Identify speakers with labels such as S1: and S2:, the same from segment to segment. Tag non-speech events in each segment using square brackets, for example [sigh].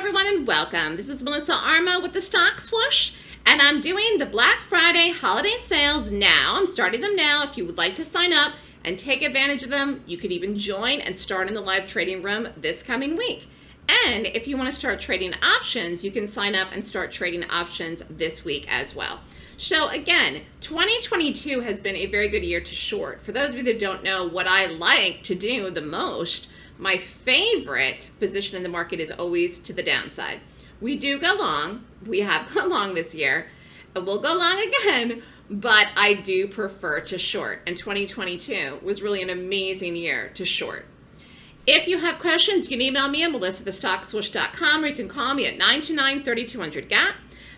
S1: everyone and welcome. This is Melissa Armo with the Stock Swoosh and I'm doing the Black Friday holiday sales now. I'm starting them now. If you would like to sign up and take advantage of them, you could even join and start in the live trading room this coming week. And if you want to start trading options, you can sign up and start trading options this week as well. So again, 2022 has been a very good year to short. For those of you that don't know what I like to do the most, my favorite position in the market is always to the downside. We do go long. We have [laughs] gone long this year. And we'll go long again, but I do prefer to short. And 2022 was really an amazing year to short. If you have questions, you can email me at melissa@thestockswoosh.com or you can call me at 929-3200-GAP.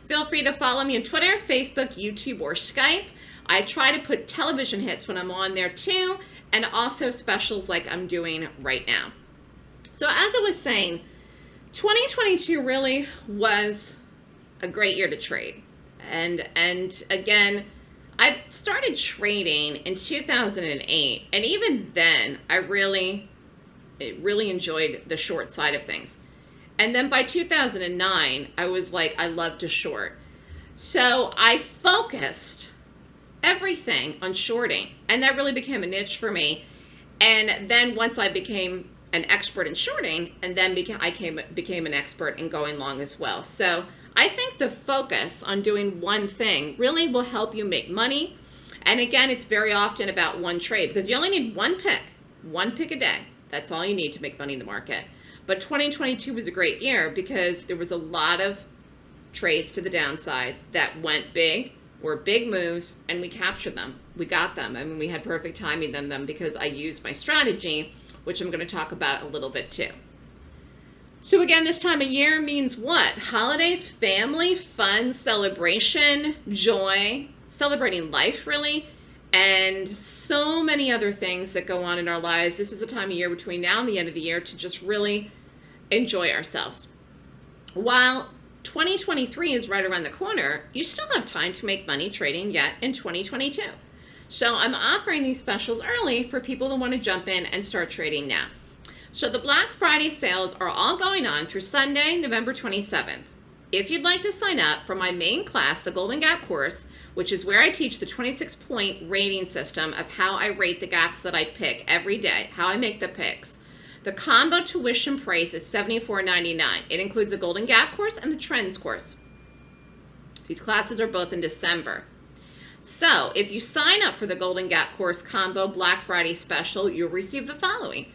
S1: Feel free to follow me on Twitter, Facebook, YouTube, or Skype. I try to put television hits when I'm on there too, and also specials like I'm doing right now. So as I was saying, 2022 really was a great year to trade. And, and again, I started trading in 2008, and even then, I really, really enjoyed the short side of things. And then by 2009, I was like, I love to short. So I focused everything on shorting. And that really became a niche for me. And then once I became an expert in shorting, and then became, I came, became an expert in going long as well. So I think the focus on doing one thing really will help you make money. And again, it's very often about one trade because you only need one pick, one pick a day. That's all you need to make money in the market. But 2022 was a great year because there was a lot of trades to the downside that went big, were big moves, and we captured them. We got them. I mean, we had perfect timing them, them because I used my strategy, which I'm going to talk about a little bit too. So again, this time of year means what? Holidays, family, fun, celebration, joy, celebrating life really, and so many other things that go on in our lives. This is a time of year between now and the end of the year to just really enjoy ourselves. While 2023 is right around the corner, you still have time to make money trading yet in 2022. So I'm offering these specials early for people that want to jump in and start trading now. So the Black Friday sales are all going on through Sunday, November 27th. If you'd like to sign up for my main class, the Golden Gap course, which is where I teach the 26 point rating system of how I rate the gaps that I pick every day, how I make the picks. The combo tuition price is $74.99. It includes the Golden Gap course and the Trends course. These classes are both in December. So if you sign up for the Golden Gap course combo Black Friday special, you'll receive the following.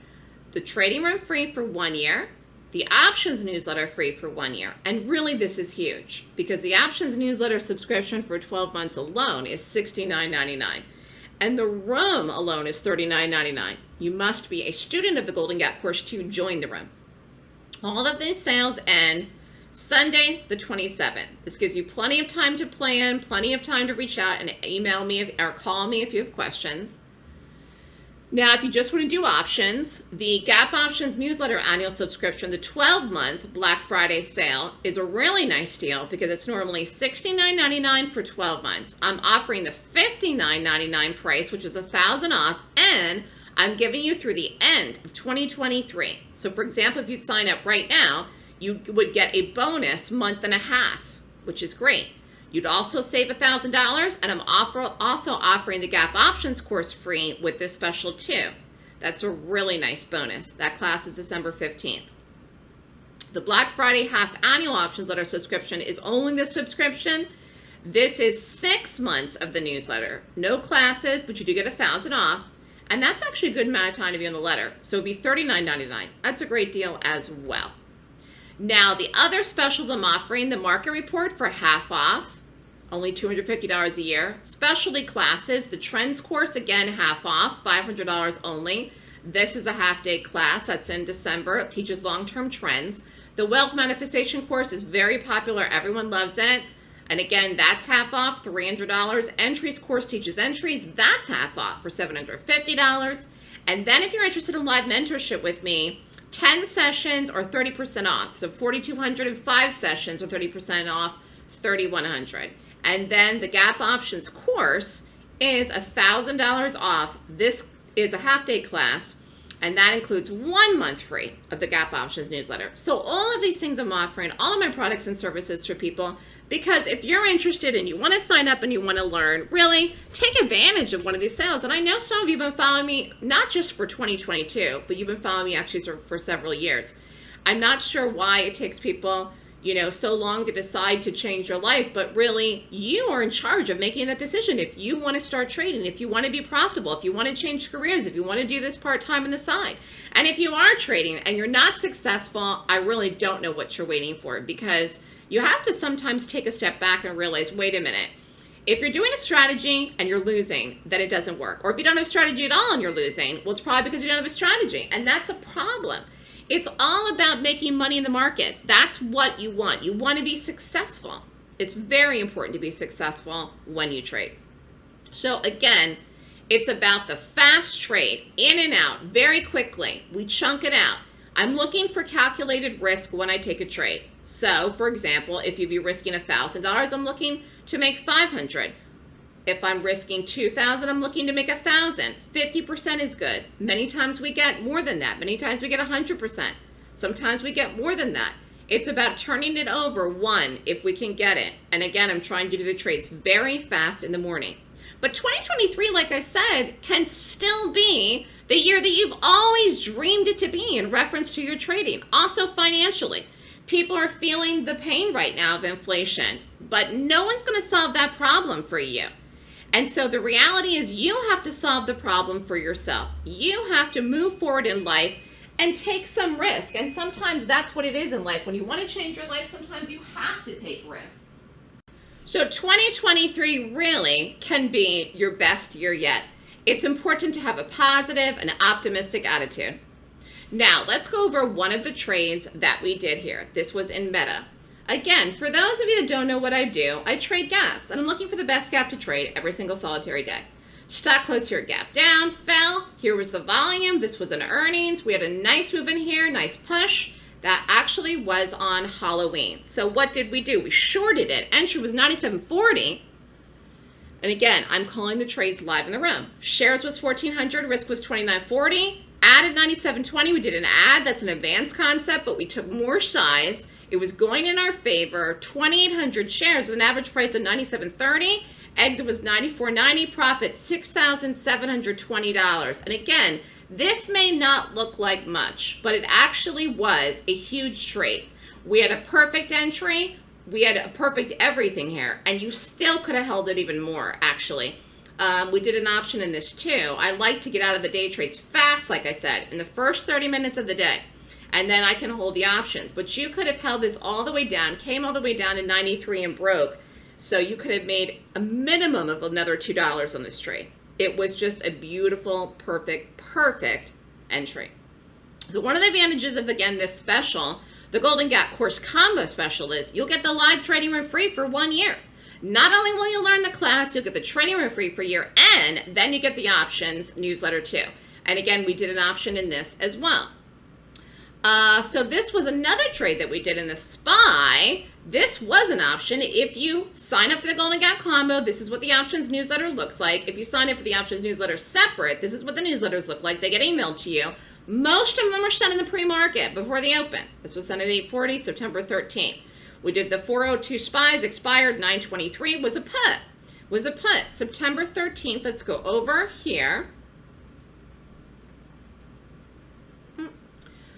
S1: The trading room free for one year, the options newsletter free for one year. And really this is huge because the options newsletter subscription for 12 months alone is $69.99 and the room alone is $39.99. You must be a student of the Golden Gap course to join the room. All of these sales end Sunday the 27th. This gives you plenty of time to plan, plenty of time to reach out and email me or call me if you have questions. Now, if you just want to do options, the Gap Options newsletter annual subscription, the 12-month Black Friday sale, is a really nice deal because it's normally $69.99 for 12 months. I'm offering the $59.99 price, which is a 1000 off, and I'm giving you through the end of 2023. So for example, if you sign up right now, you would get a bonus month and a half, which is great. You'd also save $1,000 and I'm offer, also offering the Gap Options course free with this special too. That's a really nice bonus. That class is December 15th. The Black Friday half annual options letter subscription is only the subscription. This is six months of the newsletter. No classes, but you do get a thousand off. And that's actually a good amount of time to be on the letter. So it'd be $39.99. That's a great deal as well. Now, the other specials I'm offering, the market report for half off, only $250 a year. Specialty classes, the trends course, again, half off, $500 only. This is a half day class that's in December. It teaches long-term trends. The wealth manifestation course is very popular. Everyone loves it. And again, that's half off, $300. Entries course teaches entries. That's half off for $750. And then if you're interested in live mentorship with me, 10 sessions or 30% off. So 4,205 sessions or 30% off, 3,100. And then the Gap Options course is $1,000 off. This is a half day class. And that includes one month free of the Gap Options newsletter. So all of these things I'm offering, all of my products and services for people, because if you're interested and you want to sign up and you want to learn, really take advantage of one of these sales. And I know some of you have been following me, not just for 2022, but you've been following me actually for, for several years. I'm not sure why it takes people you know, so long to decide to change your life, but really you are in charge of making that decision. If you want to start trading, if you want to be profitable, if you want to change careers, if you want to do this part-time on the side. And if you are trading and you're not successful, I really don't know what you're waiting for because you have to sometimes take a step back and realize, wait a minute, if you're doing a strategy and you're losing, then it doesn't work. Or if you don't have a strategy at all and you're losing, well, it's probably because you don't have a strategy. And that's a problem. It's all about making money in the market. That's what you want. You want to be successful. It's very important to be successful when you trade. So again, it's about the fast trade, in and out, very quickly. We chunk it out. I'm looking for calculated risk when I take a trade. So, for example, if you'd be risking $1,000, I'm looking to make 500. If I'm risking 2,000, I'm looking to make 1,000. 50% is good. Many times we get more than that. Many times we get 100%. Sometimes we get more than that. It's about turning it over, one, if we can get it. And again, I'm trying to do the trades very fast in the morning. But 2023, like I said, can still be the year that you've always dreamed it to be in reference to your trading. Also financially. People are feeling the pain right now of inflation, but no one's going to solve that problem for you. And so the reality is you have to solve the problem for yourself. You have to move forward in life and take some risk. And sometimes that's what it is in life. When you want to change your life, sometimes you have to take risks. So 2023 really can be your best year yet. It's important to have a positive and optimistic attitude. Now, let's go over one of the trades that we did here. This was in Meta. Again, for those of you that don't know what I do, I trade gaps, and I'm looking for the best gap to trade every single solitary day. Stock closed here, gap down, fell. Here was the volume. This was an earnings. We had a nice move in here, nice push. That actually was on Halloween. So what did we do? We shorted it. Entry was 97.40. And again, I'm calling the trades live in the room. Shares was 1400, risk was 2940. Added 9720, we did an ad, that's an advanced concept, but we took more size it was going in our favor. 2,800 shares with an average price of 97.30. Exit was 94.90. Profit $6,720. And again, this may not look like much, but it actually was a huge trade. We had a perfect entry. We had a perfect everything here, and you still could have held it even more, actually. Um, we did an option in this too. I like to get out of the day trades fast, like I said, in the first 30 minutes of the day and then I can hold the options. But you could have held this all the way down, came all the way down to 93 and broke. So you could have made a minimum of another $2 on this trade. It was just a beautiful, perfect, perfect entry. So one of the advantages of, again, this special, the Golden Gap Course Combo Special is you'll get the live trading room free for one year. Not only will you learn the class, you'll get the trading room free for a year, and then you get the options newsletter too. And again, we did an option in this as well. Uh, so this was another trade that we did in the SPY. This was an option. If you sign up for the Golden Gap Combo, this is what the options newsletter looks like. If you sign up for the options newsletter separate, this is what the newsletters look like. They get emailed to you. Most of them are sent in the pre-market before they open. This was sent at 840, September 13th. We did the 402 SPYs, expired 923, was a put. Was a put. September 13th, let's go over here.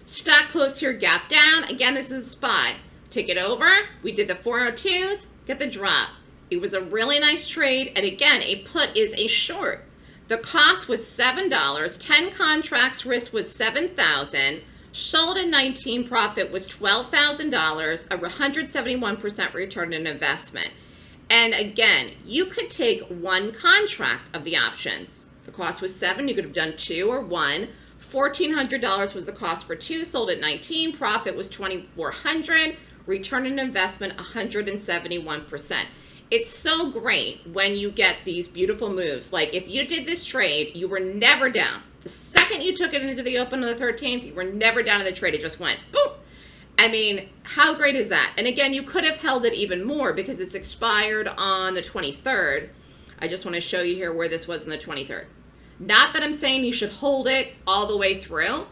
S1: Stock closed here, gap down. Again, this is a spot. Take it over. We did the 402s, get the drop. It was a really nice trade. And again, a put is a short. The cost was $7. 10 contracts, risk was 7000 Sold in 19, profit was $12,000, a 171% return on investment. And again, you could take one contract of the options. The cost was seven, you could have done two or one. $1,400 was the cost for two, sold at 19, profit was 2,400, return on investment 171%. It's so great when you get these beautiful moves. Like if you did this trade, you were never down. The second you took it into the open on the 13th, you were never down in the trade. It just went boom. I mean, how great is that? And again, you could have held it even more because it's expired on the 23rd. I just want to show you here where this was on the 23rd. Not that I'm saying you should hold it all the way through,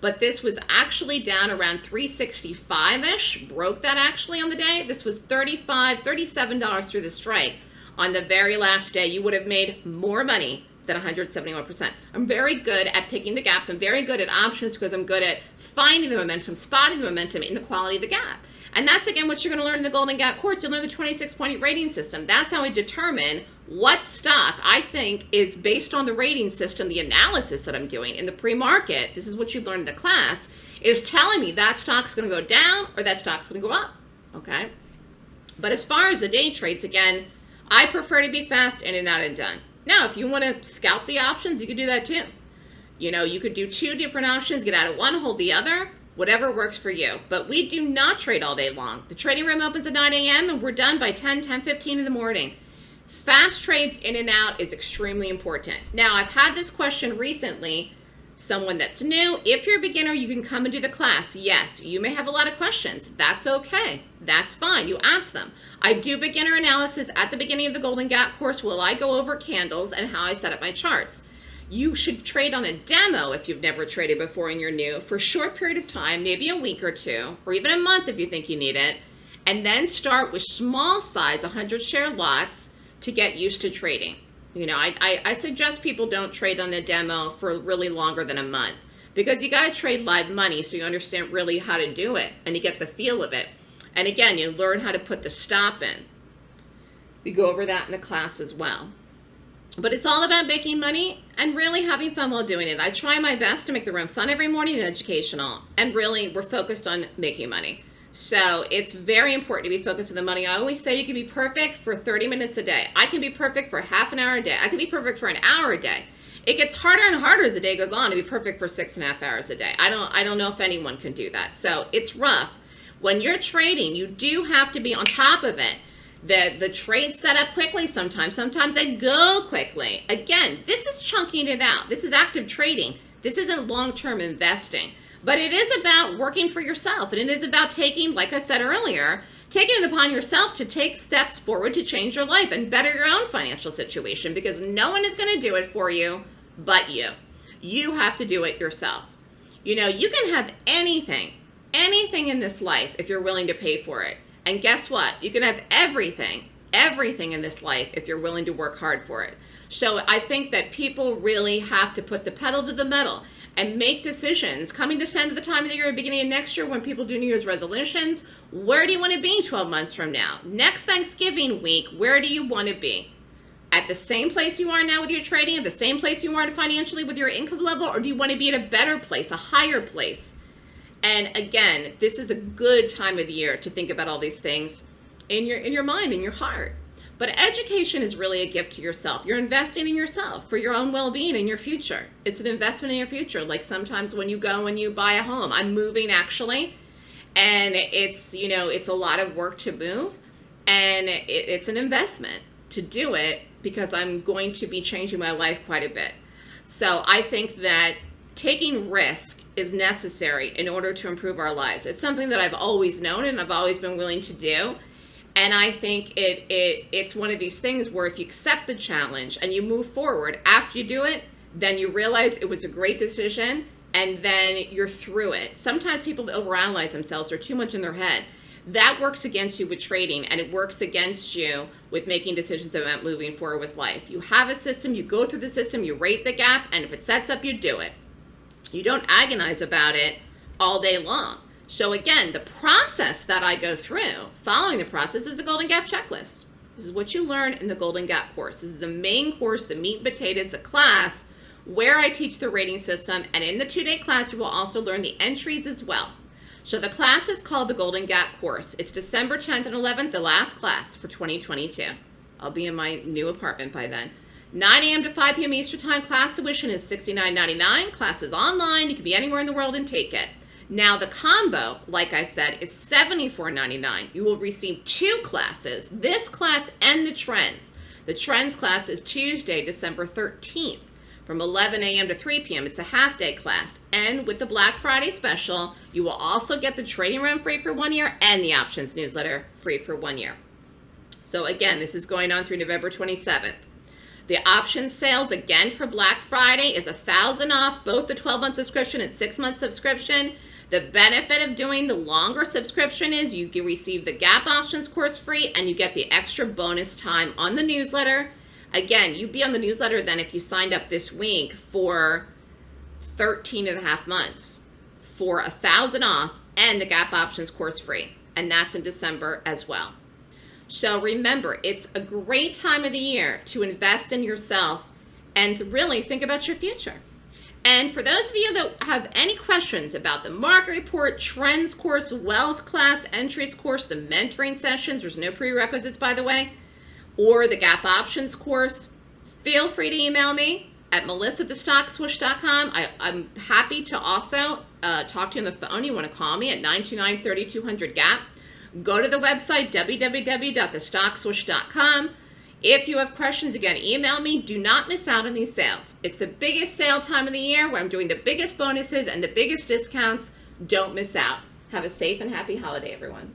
S1: but this was actually down around 365-ish, broke that actually on the day. This was $35, $37 through the strike. On the very last day, you would have made more money than 171%. I'm very good at picking the gaps. I'm very good at options because I'm good at finding the momentum, spotting the momentum in the quality of the gap. And that's again what you're going to learn in the Golden Gap course. You'll learn the 26 point rating system. That's how I determine what stock I think is based on the rating system, the analysis that I'm doing in the pre-market. This is what you learned in the class is telling me that stock's going to go down or that stock's to go up. Okay. But as far as the day trades, again, I prefer to be fast in and out and done. Now, if you want to scout the options, you could do that too. You know, you could do two different options, get out of one, hold the other, whatever works for you. But we do not trade all day long. The trading room opens at 9 a.m. and we're done by 10, 10, 15 in the morning. Fast trades in and out is extremely important. Now, I've had this question recently, someone that's new. If you're a beginner, you can come and do the class. Yes, you may have a lot of questions. That's okay. That's fine. You ask them. I do beginner analysis at the beginning of the Golden Gap course. Will I go over candles and how I set up my charts? You should trade on a demo if you've never traded before and you're new for a short period of time, maybe a week or two, or even a month if you think you need it, and then start with small size 100 share lots to get used to trading. You know, I, I, I suggest people don't trade on a demo for really longer than a month because you got to trade live money so you understand really how to do it and you get the feel of it. And again, you learn how to put the stop in. We go over that in the class as well. But it's all about making money and really having fun while doing it. I try my best to make the room fun every morning and educational. And really, we're focused on making money. So it's very important to be focused on the money. I always say you can be perfect for 30 minutes a day. I can be perfect for half an hour a day. I can be perfect for an hour a day. It gets harder and harder as the day goes on to be perfect for six and a half hours a day. I don't, I don't know if anyone can do that. So it's rough. When you're trading, you do have to be on top of it. The, the trade set up quickly sometimes. Sometimes they go quickly. Again, this is chunking it out. This is active trading. This isn't long-term investing. But it is about working for yourself. And it is about taking, like I said earlier, taking it upon yourself to take steps forward to change your life and better your own financial situation because no one is going to do it for you but you. You have to do it yourself. You know, you can have anything anything in this life if you're willing to pay for it. And guess what? You can have everything, everything in this life if you're willing to work hard for it. So I think that people really have to put the pedal to the metal and make decisions. Coming to the end of the time of the year, beginning of next year, when people do New Year's resolutions, where do you want to be 12 months from now? Next Thanksgiving week, where do you want to be? At the same place you are now with your trading, at the same place you are financially with your income level, or do you want to be at a better place, a higher place? And again, this is a good time of the year to think about all these things in your in your mind, in your heart. But education is really a gift to yourself. You're investing in yourself for your own well-being and your future. It's an investment in your future. Like sometimes when you go and you buy a home, I'm moving actually, and it's, you know, it's a lot of work to move and it, it's an investment to do it because I'm going to be changing my life quite a bit. So I think that taking risk is necessary in order to improve our lives. It's something that I've always known and I've always been willing to do. And I think it, it it's one of these things where if you accept the challenge and you move forward after you do it, then you realize it was a great decision and then you're through it. Sometimes people overanalyze themselves or too much in their head. That works against you with trading and it works against you with making decisions about moving forward with life. You have a system, you go through the system, you rate the gap, and if it sets up, you do it. You don't agonize about it all day long. So again, the process that I go through, following the process, is a Golden Gap checklist. This is what you learn in the Golden Gap course. This is the main course, the meat and potatoes, the class, where I teach the rating system. And in the two-day class, you will also learn the entries as well. So the class is called the Golden Gap course. It's December 10th and 11th, the last class for 2022. I'll be in my new apartment by then. 9 a.m. to 5 p.m. Eastern Time. Class tuition is $69.99. Class is online. You can be anywhere in the world and take it. Now the combo, like I said, is $74.99. You will receive two classes, this class and the trends. The trends class is Tuesday, December 13th from 11 a.m. to 3 p.m. It's a half day class. And with the Black Friday special, you will also get the trading room free for one year and the options newsletter free for one year. So again, this is going on through November 27th. The option sales again for Black Friday is a thousand off both the 12 month subscription and six month subscription. The benefit of doing the longer subscription is you can receive the Gap Options course free and you get the extra bonus time on the newsletter. Again, you'd be on the newsletter then if you signed up this week for 13 and a half months for a thousand off and the Gap Options course free. And that's in December as well. So remember, it's a great time of the year to invest in yourself and really think about your future. And for those of you that have any questions about the market report, trends course, wealth class, entries course, the mentoring sessions, there's no prerequisites by the way, or the gap options course, feel free to email me at melissathestockswoosh.com. I, I'm happy to also uh, talk to you on the phone. You want to call me at 929-3200-GAP. Go to the website, www.thestockswoosh.com. If you have questions, again, email me. Do not miss out on these sales. It's the biggest sale time of the year where I'm doing the biggest bonuses and the biggest discounts. Don't miss out. Have a safe and happy holiday, everyone.